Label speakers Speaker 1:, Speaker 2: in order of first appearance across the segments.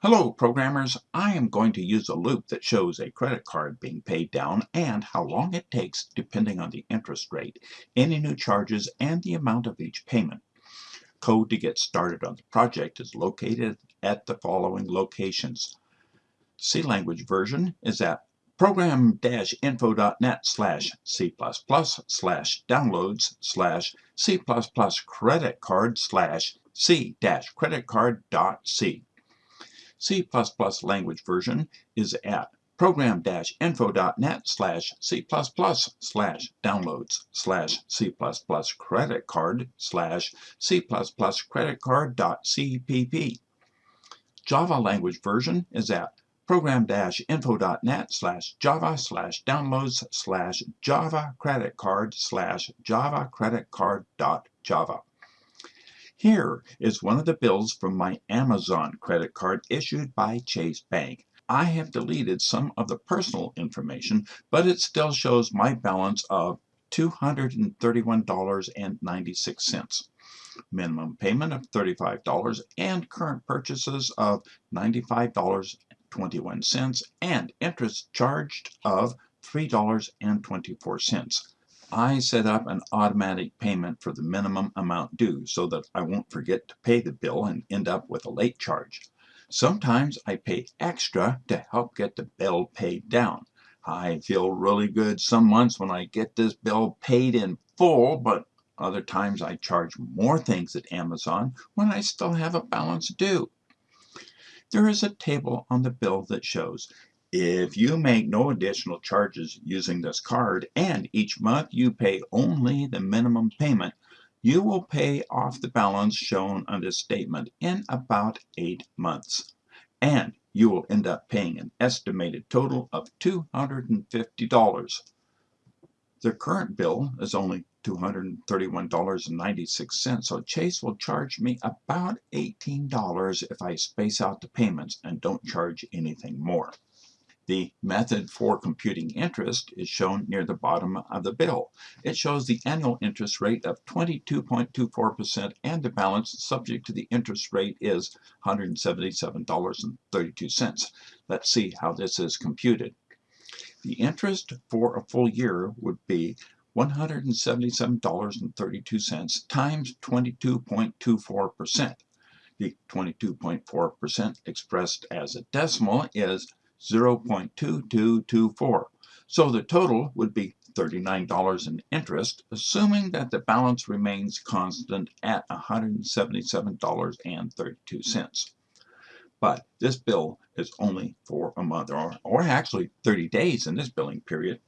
Speaker 1: Hello programmers, I am going to use a loop that shows a credit card being paid down and how long it takes depending on the interest rate, any new charges, and the amount of each payment. Code to get started on the project is located at the following locations. C language version is at program-info.net slash C++ slash downloads slash C++ credit card slash C-creditcard.c. C++ language version is at program-info.net slash C++ slash downloads slash C++ credit card slash C++ credit card.cpp. Java language version is at program-info.net slash java slash downloads slash java credit card slash java credit card dot java. Here is one of the bills from my Amazon credit card issued by Chase Bank. I have deleted some of the personal information, but it still shows my balance of $231.96. Minimum payment of $35 and current purchases of $95.21 and interest charged of $3.24. I set up an automatic payment for the minimum amount due so that I won't forget to pay the bill and end up with a late charge. Sometimes I pay extra to help get the bill paid down. I feel really good some months when I get this bill paid in full, but other times I charge more things at Amazon when I still have a balance due. There is a table on the bill that shows if you make no additional charges using this card and each month you pay only the minimum payment, you will pay off the balance shown on this statement in about 8 months. And you will end up paying an estimated total of $250. The current bill is only $231.96, so Chase will charge me about $18 if I space out the payments and don't charge anything more. The method for computing interest is shown near the bottom of the bill. It shows the annual interest rate of 22.24% and the balance subject to the interest rate is $177.32. Let's see how this is computed. The interest for a full year would be $177.32 times 22.24%. The 22.4% expressed as a decimal is 0.2224. So the total would be $39 in interest, assuming that the balance remains constant at $177.32. But this bill is only for a month, or, or actually 30 days in this billing period.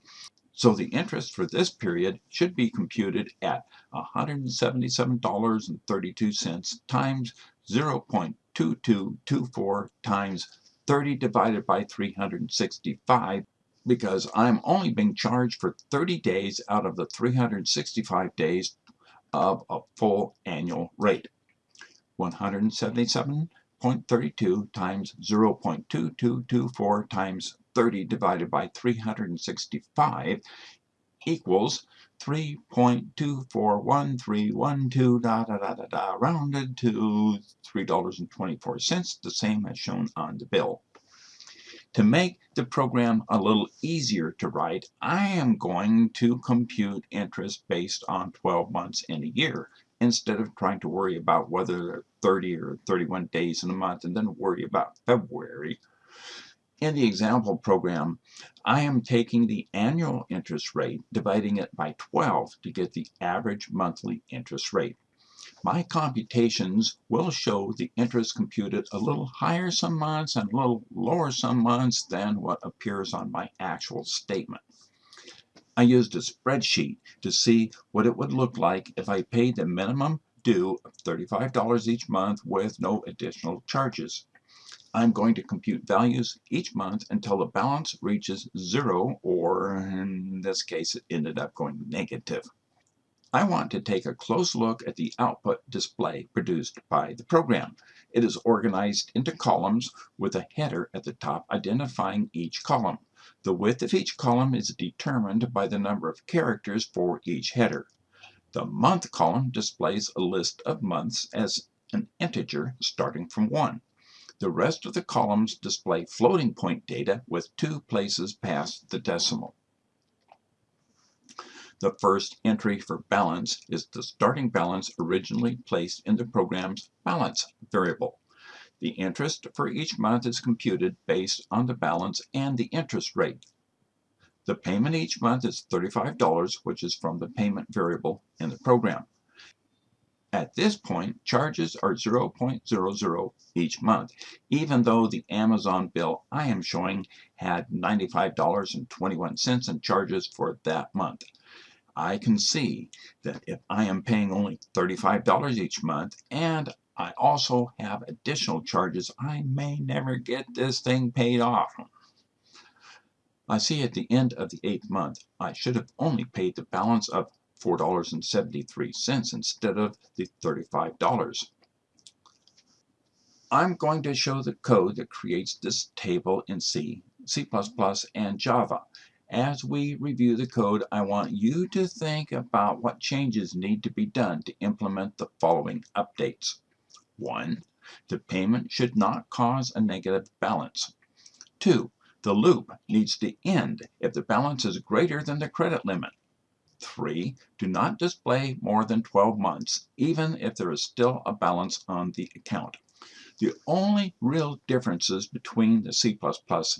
Speaker 1: So the interest for this period should be computed at $177.32 times 0.2224 times 30 divided by 365 because I'm only being charged for 30 days out of the 365 days of a full annual rate. 177.32 times 0.2224 times 30 divided by 365 equals 3.241312 da da da da da rounded to $3.24, the same as shown on the bill. To make the program a little easier to write, I am going to compute interest based on 12 months in a year instead of trying to worry about whether there are 30 or 31 days in a month and then worry about February in the example program, I am taking the annual interest rate, dividing it by 12 to get the average monthly interest rate. My computations will show the interest computed a little higher some months and a little lower some months than what appears on my actual statement. I used a spreadsheet to see what it would look like if I paid the minimum due of $35 each month with no additional charges. I'm going to compute values each month until the balance reaches zero, or in this case, it ended up going negative. I want to take a close look at the output display produced by the program. It is organized into columns with a header at the top identifying each column. The width of each column is determined by the number of characters for each header. The month column displays a list of months as an integer starting from 1. The rest of the columns display floating point data with two places past the decimal. The first entry for balance is the starting balance originally placed in the program's balance variable. The interest for each month is computed based on the balance and the interest rate. The payment each month is $35, which is from the payment variable in the program. At this point, charges are 0.00 each month, even though the Amazon bill I am showing had $95.21 in charges for that month. I can see that if I am paying only $35 each month and I also have additional charges, I may never get this thing paid off. I see at the end of the eighth month, I should have only paid the balance of $4.73 instead of the $35. I'm going to show the code that creates this table in C, C++, and Java. As we review the code, I want you to think about what changes need to be done to implement the following updates. 1. The payment should not cause a negative balance. 2. The loop needs to end if the balance is greater than the credit limit. 3. Do not display more than 12 months, even if there is still a balance on the account. The only real differences between the C++,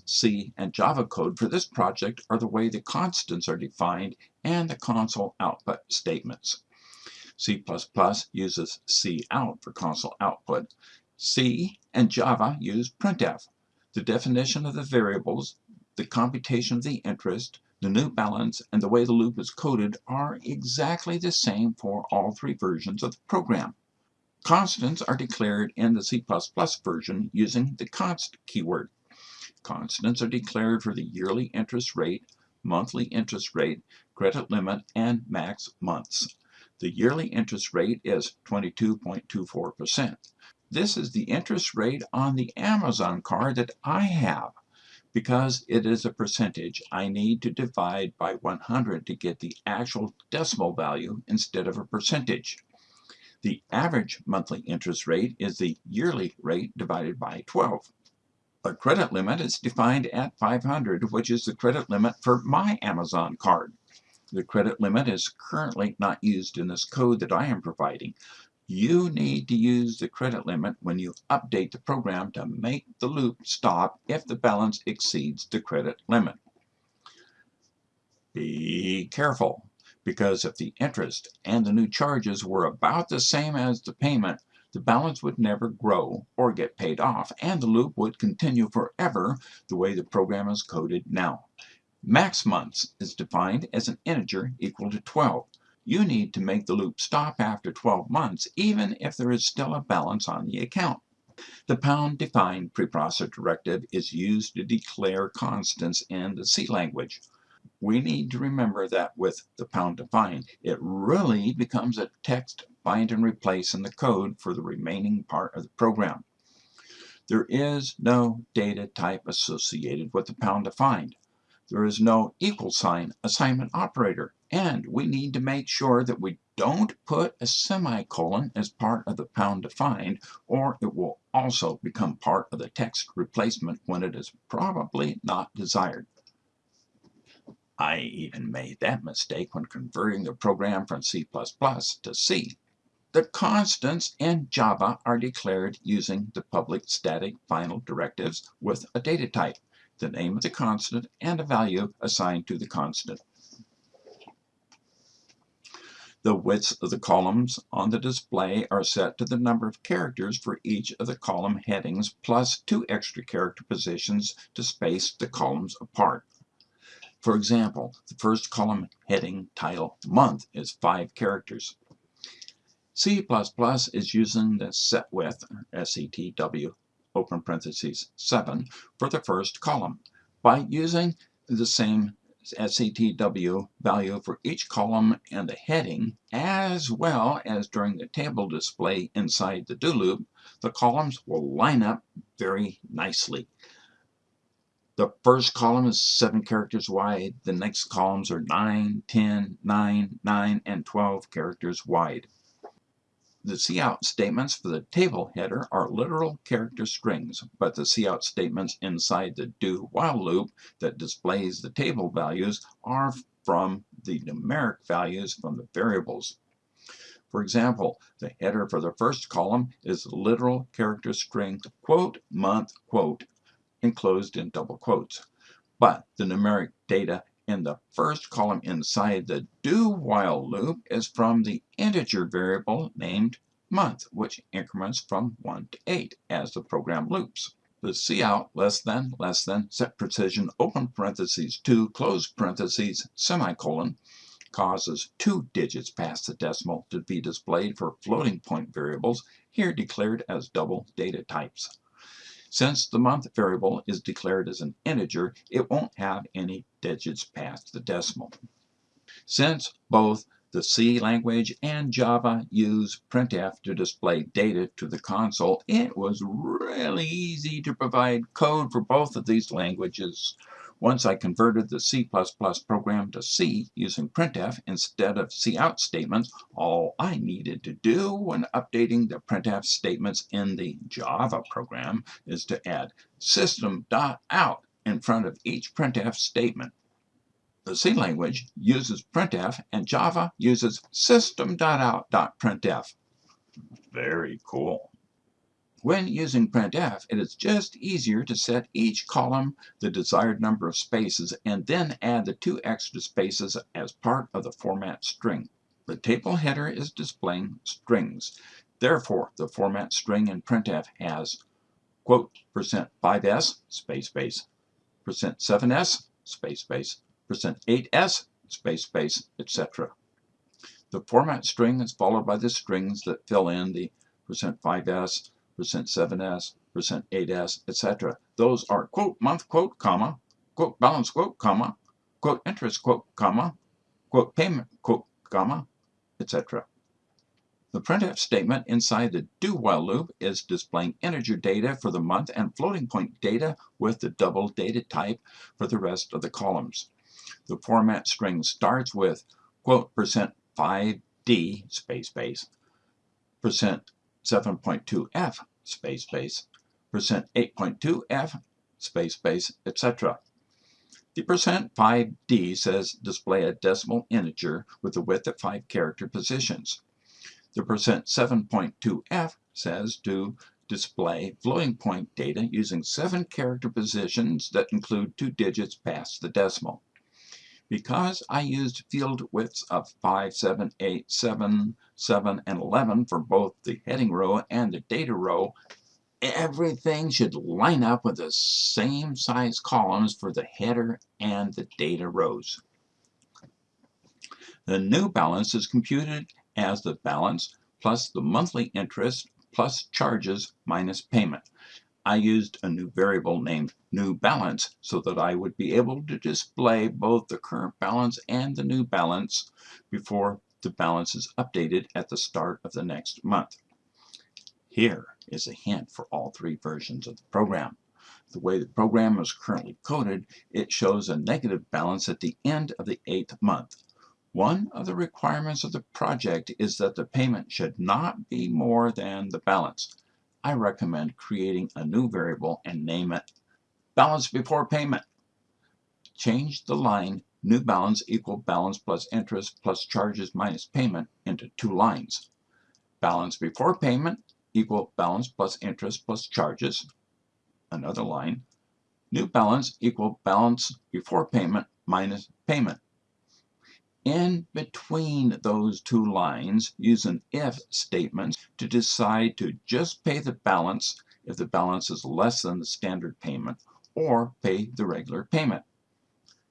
Speaker 1: C, and Java code for this project are the way the constants are defined and the console output statements. C++ uses cout for console output. C and Java use printf. The definition of the variables, the computation of the interest, the new balance, and the way the loop is coded are exactly the same for all three versions of the program. Constants are declared in the C++ version using the const keyword. Constants are declared for the yearly interest rate, monthly interest rate, credit limit, and max months. The yearly interest rate is 22.24%. This is the interest rate on the Amazon card that I have. Because it is a percentage, I need to divide by 100 to get the actual decimal value instead of a percentage. The average monthly interest rate is the yearly rate divided by 12. A credit limit is defined at 500, which is the credit limit for my Amazon card. The credit limit is currently not used in this code that I am providing. You need to use the credit limit when you update the program to make the loop stop if the balance exceeds the credit limit. Be careful because if the interest and the new charges were about the same as the payment, the balance would never grow or get paid off, and the loop would continue forever the way the program is coded now. Max months is defined as an integer equal to 12. You need to make the loop stop after 12 months, even if there is still a balance on the account. The pound defined preprocessor directive is used to declare constants in the C language we need to remember that with the pound define, it really becomes a text find and replace in the code for the remaining part of the program. There is no data type associated with the pound defined. There is no equal sign assignment operator, and we need to make sure that we don't put a semicolon as part of the pound defined, or it will also become part of the text replacement when it is probably not desired. I even made that mistake when converting the program from C++ to C. The constants in Java are declared using the public static final directives with a data type, the name of the constant, and a value assigned to the constant. The widths of the columns on the display are set to the number of characters for each of the column headings plus two extra character positions to space the columns apart. For example, the first column heading title month is five characters. C++ is using the set width, SETW, open parentheses 7, for the first column. By using the same SETW value for each column and the heading, as well as during the table display inside the do loop, the columns will line up very nicely. The first column is 7 characters wide. The next columns are 9, 10, 9, 9, and 12 characters wide. The cout statements for the table header are literal character strings, but the cout statements inside the do while loop that displays the table values are from the numeric values from the variables. For example, the header for the first column is literal character string quote month quote enclosed in double quotes. But the numeric data in the first column inside the do while loop is from the integer variable named month, which increments from 1 to 8 as the program loops. The cout less than less than set precision open parentheses 2 close parentheses semicolon causes two digits past the decimal to be displayed for floating point variables here declared as double data types. Since the month variable is declared as an integer, it won't have any digits past the decimal. Since both the C language and Java use printf to display data to the console, it was really easy to provide code for both of these languages once I converted the C++ program to C using printf instead of cout statements, all I needed to do when updating the printf statements in the Java program is to add system.out in front of each printf statement. The C language uses printf and Java uses system.out.printf. Very cool. When using printf, it is just easier to set each column the desired number of spaces and then add the two extra spaces as part of the format string. The table header is displaying strings. Therefore, the format string in printf has quote percent 5s space space percent 7s space space percent 8s space space etc. The format string is followed by the strings that fill in the percent 5s percent 7s, percent 8s, etc. Those are quote month quote comma, quote balance quote comma, quote interest quote comma, quote payment quote comma, etc. The printf statement inside the do while loop is displaying integer data for the month and floating point data with the double data type for the rest of the columns. The format string starts with quote percent 5d space space percent 7.2f space space, percent 8.2f, space space, etc. The percent 5d says display a decimal integer with a width at 5 character positions. The percent 7.2f says to display floating point data using 7 character positions that include 2 digits past the decimal. Because I used field widths of 5, 7, 8, 7, 7, and 11 for both the heading row and the data row, everything should line up with the same size columns for the header and the data rows. The new balance is computed as the balance plus the monthly interest plus charges minus payment. I used a new variable named new balance so that I would be able to display both the current balance and the new balance before the balance is updated at the start of the next month. Here is a hint for all three versions of the program. The way the program is currently coded, it shows a negative balance at the end of the eighth month. One of the requirements of the project is that the payment should not be more than the balance. I recommend creating a new variable and name it balance before payment. Change the line new balance equal balance plus interest plus charges minus payment into two lines. Balance before payment equal balance plus interest plus charges. Another line. New balance equal balance before payment minus payment. In between those two lines, use an if statement to decide to just pay the balance if the balance is less than the standard payment or pay the regular payment.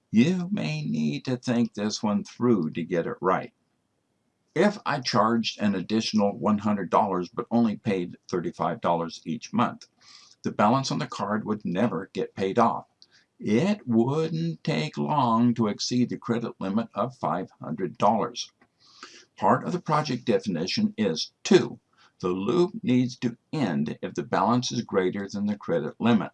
Speaker 1: You may need to think this one through to get it right. If I charged an additional $100 but only paid $35 each month, the balance on the card would never get paid off it wouldn't take long to exceed the credit limit of $500. Part of the project definition is 2. The loop needs to end if the balance is greater than the credit limit.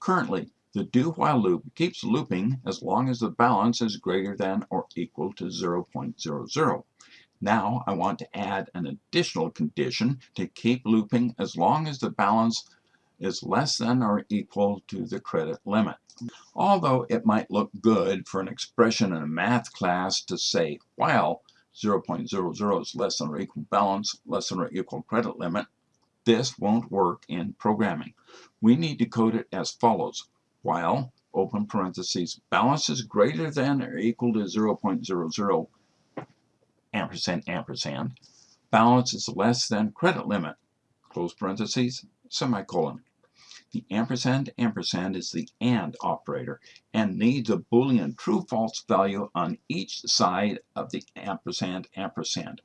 Speaker 1: Currently, the do while loop keeps looping as long as the balance is greater than or equal to 0.00. Now I want to add an additional condition to keep looping as long as the balance is less than or equal to the credit limit. Although it might look good for an expression in a math class to say while 0.00 is less than or equal balance, less than or equal credit limit, this won't work in programming. We need to code it as follows. While, open parentheses, balance is greater than or equal to 0.00 ampersand ampersand, balance is less than credit limit, close parentheses, semicolon. The ampersand ampersand is the AND operator and needs a Boolean true-false value on each side of the ampersand ampersand.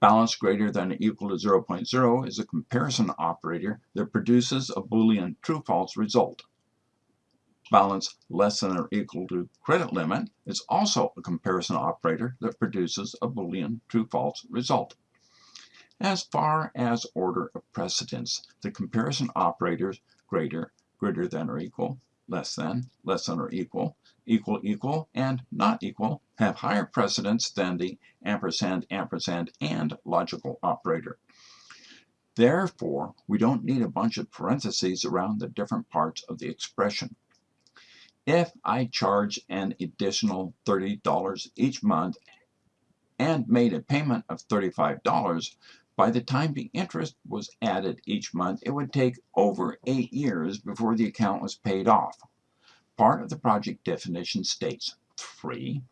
Speaker 1: Balance greater than or equal to 0.0 is a comparison operator that produces a Boolean true-false result. Balance less than or equal to credit limit is also a comparison operator that produces a Boolean true-false result. As far as order of precedence, the comparison operators greater, greater than or equal, less than, less than or equal, equal, equal, and not equal have higher precedence than the ampersand, ampersand, and logical operator. Therefore, we don't need a bunch of parentheses around the different parts of the expression. If I charge an additional $30 each month and made a payment of $35, by the time the interest was added each month, it would take over eight years before the account was paid off. Part of the project definition states 3.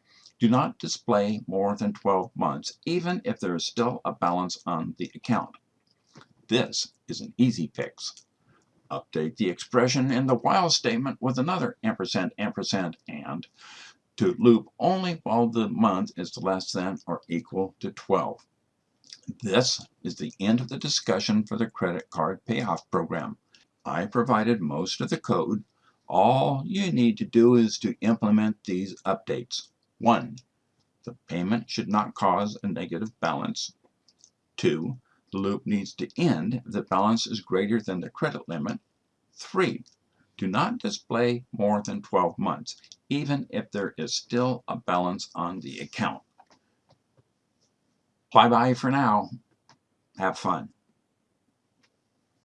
Speaker 1: Do not display more than 12 months, even if there is still a balance on the account. This is an easy fix. Update the expression in the while statement with another ampersand, ampersand, and to loop only while the month is less than or equal to 12. This is the end of the discussion for the credit card payoff program. I provided most of the code. All you need to do is to implement these updates. 1. The payment should not cause a negative balance. 2. The loop needs to end if the balance is greater than the credit limit. 3. Do not display more than 12 months, even if there is still a balance on the account. Bye bye for now. Have fun.